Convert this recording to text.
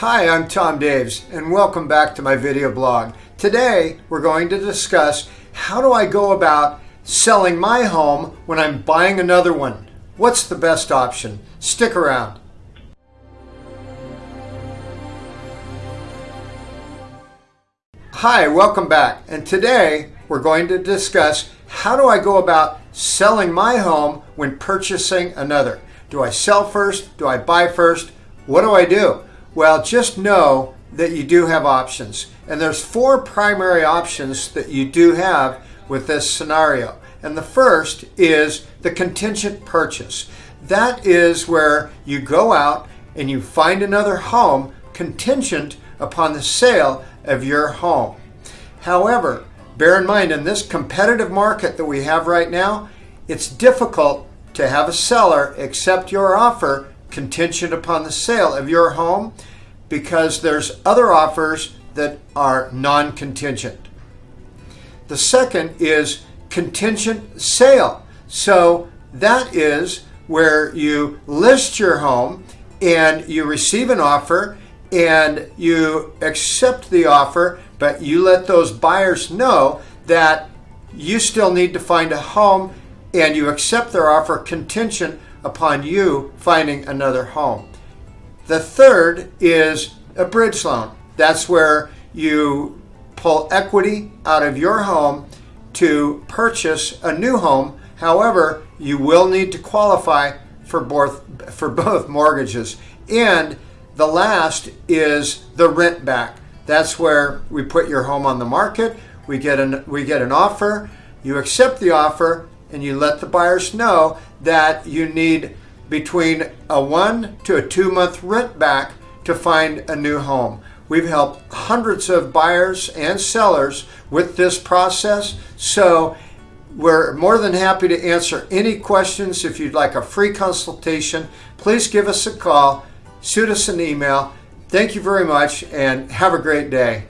Hi, I'm Tom Daves and welcome back to my video blog. Today we're going to discuss how do I go about selling my home when I'm buying another one. What's the best option? Stick around. Hi, welcome back. And today we're going to discuss how do I go about selling my home when purchasing another. Do I sell first? Do I buy first? What do I do? Well, just know that you do have options. And there's four primary options that you do have with this scenario. And the first is the contingent purchase. That is where you go out and you find another home contingent upon the sale of your home. However, bear in mind in this competitive market that we have right now, it's difficult to have a seller accept your offer contingent upon the sale of your home because there's other offers that are non-contingent. The second is contingent sale. So that is where you list your home and you receive an offer and you accept the offer, but you let those buyers know that you still need to find a home and you accept their offer contingent upon you finding another home. The third is a bridge loan. That's where you pull equity out of your home to purchase a new home. However, you will need to qualify for both, for both mortgages. And the last is the rent back. That's where we put your home on the market. We get an, we get an offer. You accept the offer and you let the buyers know that you need between a one to a two month rent back to find a new home. We've helped hundreds of buyers and sellers with this process. So we're more than happy to answer any questions. If you'd like a free consultation, please give us a call, shoot us an email. Thank you very much and have a great day.